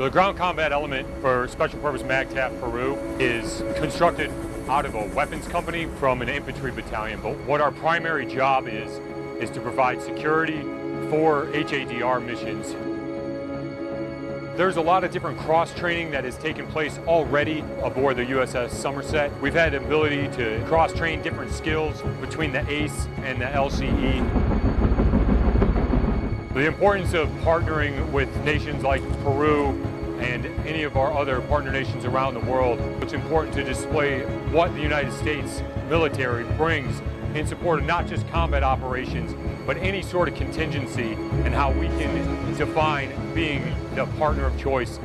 The ground combat element for Special Purpose MAGTF Peru is constructed out of a weapons company from an infantry battalion. But what our primary job is, is to provide security for HADR missions. There's a lot of different cross training that has taken place already aboard the USS Somerset. We've had the ability to cross train different skills between the ACE and the LCE. The importance of partnering with nations like Peru and any of our other partner nations around the world, it's important to display what the United States military brings in support of not just combat operations, but any sort of contingency and how we can define being the partner of choice